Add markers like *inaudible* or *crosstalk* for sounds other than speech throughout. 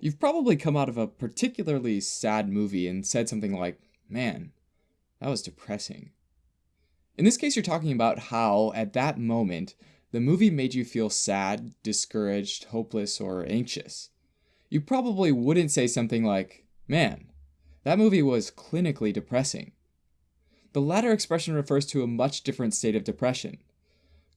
You've probably come out of a particularly sad movie and said something like, man, that was depressing. In this case, you're talking about how, at that moment, the movie made you feel sad, discouraged, hopeless, or anxious. You probably wouldn't say something like, man, that movie was clinically depressing. The latter expression refers to a much different state of depression.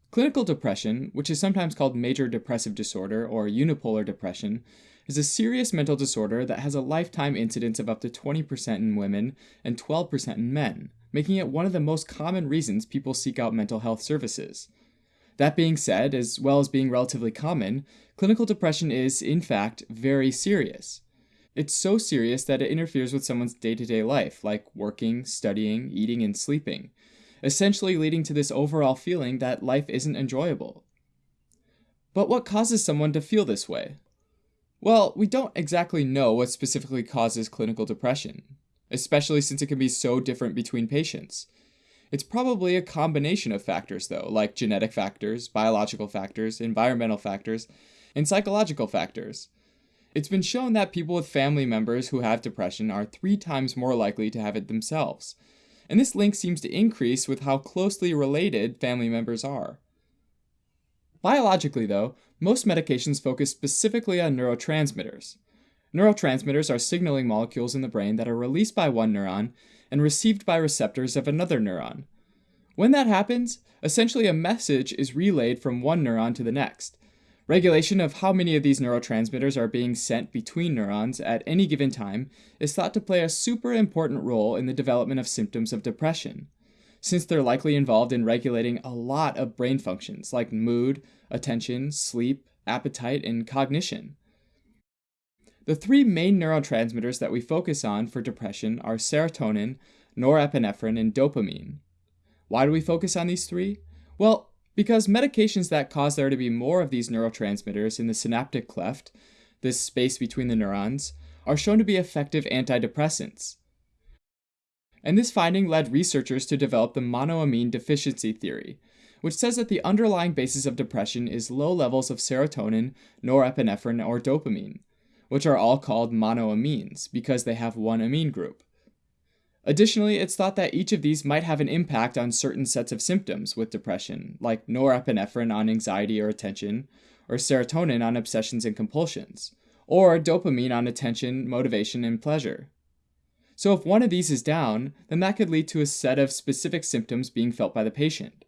Clinical depression, which is sometimes called major depressive disorder or unipolar depression, is a serious mental disorder that has a lifetime incidence of up to 20% in women and 12% in men, making it one of the most common reasons people seek out mental health services. That being said, as well as being relatively common, clinical depression is, in fact, very serious. It's so serious that it interferes with someone's day to day life, like working, studying, eating, and sleeping, essentially leading to this overall feeling that life isn't enjoyable. But what causes someone to feel this way? Well, we don't exactly know what specifically causes clinical depression, especially since it can be so different between patients. It's probably a combination of factors, though, like genetic factors, biological factors, environmental factors, and psychological factors. It's been shown that people with family members who have depression are three times more likely to have it themselves, and this link seems to increase with how closely related family members are. Biologically, though, most medications focus specifically on neurotransmitters. Neurotransmitters are signaling molecules in the brain that are released by one neuron and received by receptors of another neuron. When that happens, essentially a message is relayed from one neuron to the next. Regulation of how many of these neurotransmitters are being sent between neurons at any given time is thought to play a super important role in the development of symptoms of depression since they're likely involved in regulating a lot of brain functions like mood, attention, sleep, appetite, and cognition. The three main neurotransmitters that we focus on for depression are serotonin, norepinephrine, and dopamine. Why do we focus on these three? Well, because medications that cause there to be more of these neurotransmitters in the synaptic cleft, this space between the neurons, are shown to be effective antidepressants. And this finding led researchers to develop the monoamine deficiency theory, which says that the underlying basis of depression is low levels of serotonin, norepinephrine, or dopamine, which are all called monoamines because they have one amine group. Additionally, it's thought that each of these might have an impact on certain sets of symptoms with depression, like norepinephrine on anxiety or attention, or serotonin on obsessions and compulsions, or dopamine on attention, motivation, and pleasure. So if one of these is down, then that could lead to a set of specific symptoms being felt by the patient.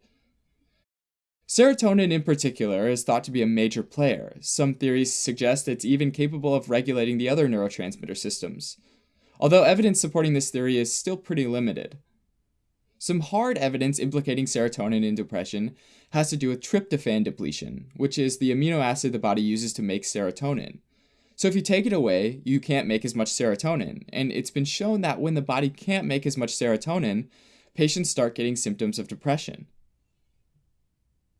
Serotonin in particular is thought to be a major player. Some theories suggest it's even capable of regulating the other neurotransmitter systems, although evidence supporting this theory is still pretty limited. Some hard evidence implicating serotonin in depression has to do with tryptophan depletion, which is the amino acid the body uses to make serotonin. So if you take it away, you can't make as much serotonin. And it's been shown that when the body can't make as much serotonin, patients start getting symptoms of depression.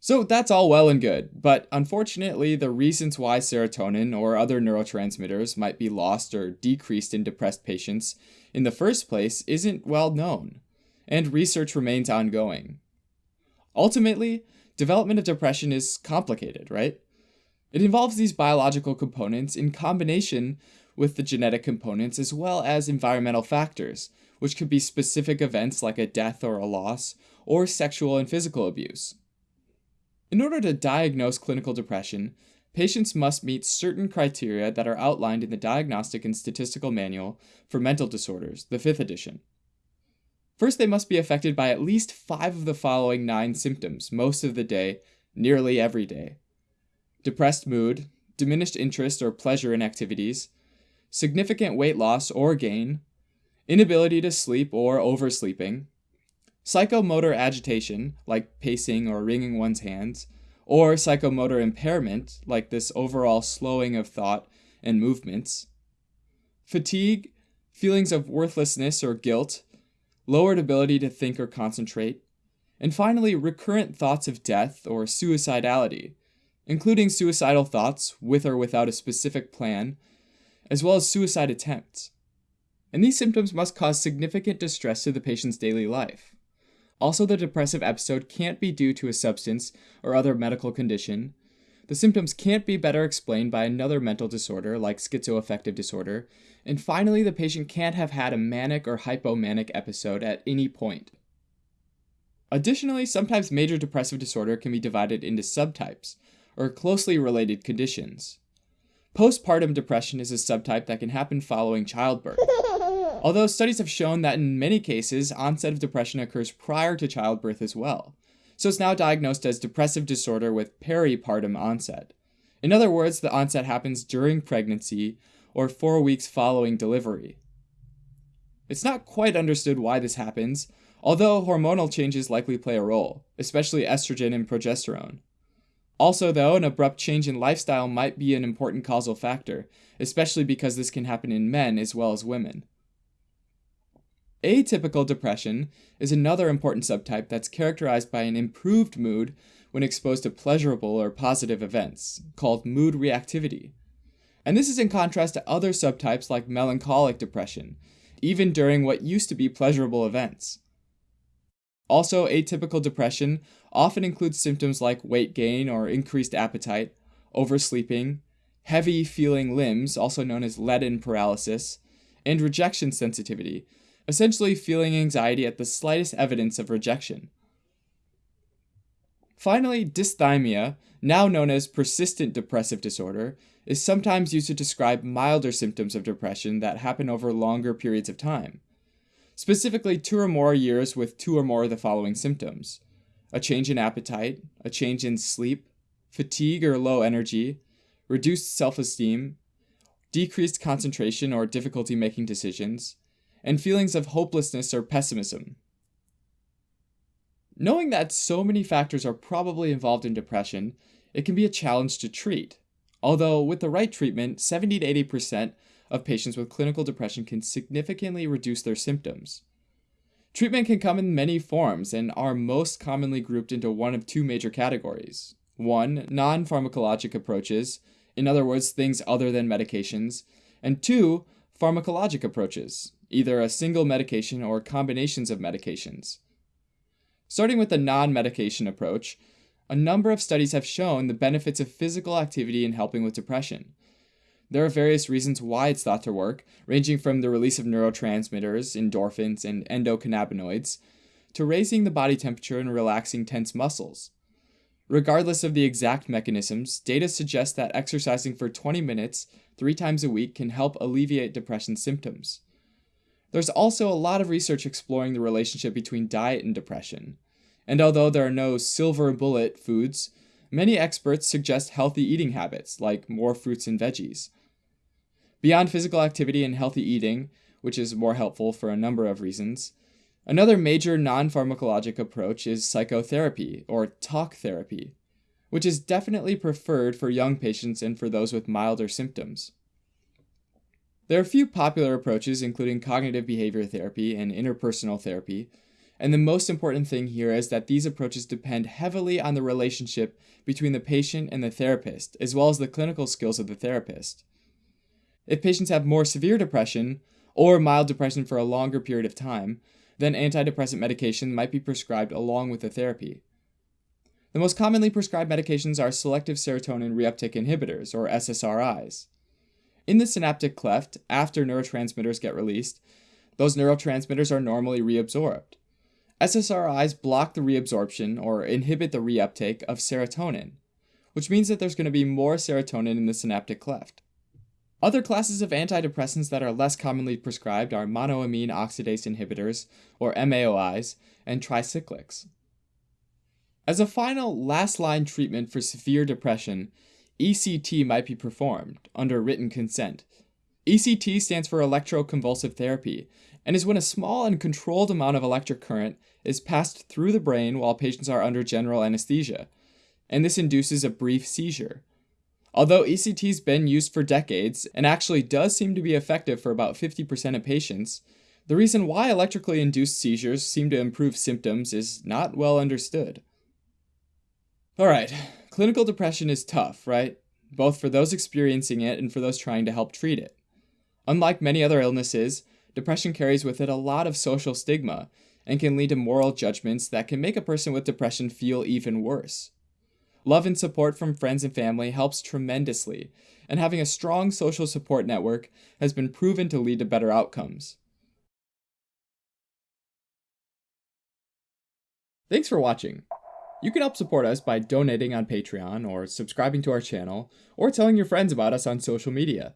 So that's all well and good, but unfortunately, the reasons why serotonin or other neurotransmitters might be lost or decreased in depressed patients in the first place isn't well known, and research remains ongoing. Ultimately, development of depression is complicated, right? It involves these biological components in combination with the genetic components as well as environmental factors, which could be specific events like a death or a loss, or sexual and physical abuse. In order to diagnose clinical depression, patients must meet certain criteria that are outlined in the Diagnostic and Statistical Manual for Mental Disorders, the 5th edition. First, they must be affected by at least five of the following nine symptoms most of the day, nearly every day depressed mood, diminished interest or pleasure in activities, significant weight loss or gain, inability to sleep or oversleeping, psychomotor agitation, like pacing or wringing one's hands, or psychomotor impairment, like this overall slowing of thought and movements, fatigue, feelings of worthlessness or guilt, lowered ability to think or concentrate, and finally, recurrent thoughts of death or suicidality, including suicidal thoughts with or without a specific plan, as well as suicide attempts. And these symptoms must cause significant distress to the patient's daily life. Also, the depressive episode can't be due to a substance or other medical condition, The symptoms can't be better explained by another mental disorder like schizoaffective disorder. And finally, the patient can't have had a manic or hypomanic episode at any point. Additionally, sometimes major depressive disorder can be divided into subtypes, or closely related conditions. Postpartum depression is a subtype that can happen following childbirth. *laughs* Although studies have shown that in many cases, onset of depression occurs prior to childbirth as well. So it's now diagnosed as depressive disorder with peripartum onset. In other words, the onset happens during pregnancy or four weeks following delivery. It's not quite understood why this happens, although hormonal changes likely play a role, especially estrogen and progesterone. Also, though, an abrupt change in lifestyle might be an important causal factor, especially because this can happen in men as well as women. Atypical depression is another important subtype that's characterized by an improved mood when exposed to pleasurable or positive events, called mood reactivity. And this is in contrast to other subtypes like melancholic depression, even during what used to be pleasurable events. Also, atypical depression often includes symptoms like weight gain or increased appetite, oversleeping, heavy feeling limbs, also known as leaden paralysis, and rejection sensitivity, essentially feeling anxiety at the slightest evidence of rejection. Finally, dysthymia, now known as persistent depressive disorder, is sometimes used to describe milder symptoms of depression that happen over longer periods of time specifically two or more years with two or more of the following symptoms a change in appetite, a change in sleep, fatigue or low energy, reduced self esteem, decreased concentration or difficulty making decisions, and feelings of hopelessness or pessimism. Knowing that so many factors are probably involved in depression, it can be a challenge to treat. Although, with the right treatment, 70 to 80% of patients with clinical depression can significantly reduce their symptoms. Treatment can come in many forms and are most commonly grouped into one of two major categories. One, non pharmacologic approaches, in other words, things other than medications, and two, pharmacologic approaches, either a single medication or combinations of medications. Starting with the non medication approach, a number of studies have shown the benefits of physical activity in helping with depression, there are various reasons why it's thought to work, ranging from the release of neurotransmitters, endorphins, and endocannabinoids, to raising the body temperature and relaxing tense muscles. Regardless of the exact mechanisms, data suggests that exercising for 20 minutes three times a week can help alleviate depression symptoms. There's also a lot of research exploring the relationship between diet and depression. And although there are no silver bullet foods, many experts suggest healthy eating habits like more fruits and veggies. Beyond physical activity and healthy eating, which is more helpful for a number of reasons, another major non pharmacologic approach is psychotherapy or talk therapy, which is definitely preferred for young patients and for those with milder symptoms. There are a few popular approaches, including cognitive behavior therapy and interpersonal therapy, and the most important thing here is that these approaches depend heavily on the relationship between the patient and the therapist, as well as the clinical skills of the therapist. If patients have more severe depression or mild depression for a longer period of time, then antidepressant medication might be prescribed along with the therapy. The most commonly prescribed medications are selective serotonin reuptake inhibitors, or SSRIs. In the synaptic cleft, after neurotransmitters get released, those neurotransmitters are normally reabsorbed. SSRIs block the reabsorption or inhibit the reuptake of serotonin, which means that there's going to be more serotonin in the synaptic cleft. Other classes of antidepressants that are less commonly prescribed are monoamine oxidase inhibitors, or MAOIs, and tricyclics. As a final last line treatment for severe depression, ECT might be performed under written consent. ECT stands for electroconvulsive therapy and is when a small and controlled amount of electric current is passed through the brain while patients are under general anesthesia, and this induces a brief seizure. Although ECT's been used for decades and actually does seem to be effective for about 50% of patients, the reason why electrically induced seizures seem to improve symptoms is not well understood. Alright, clinical depression is tough, right? Both for those experiencing it and for those trying to help treat it. Unlike many other illnesses, depression carries with it a lot of social stigma and can lead to moral judgments that can make a person with depression feel even worse. Love and support from friends and family helps tremendously, and having a strong social support network has been proven to lead to better outcomes. Thanks for watching. You can help support us by donating on Patreon or subscribing to our channel or telling your friends about us on social media.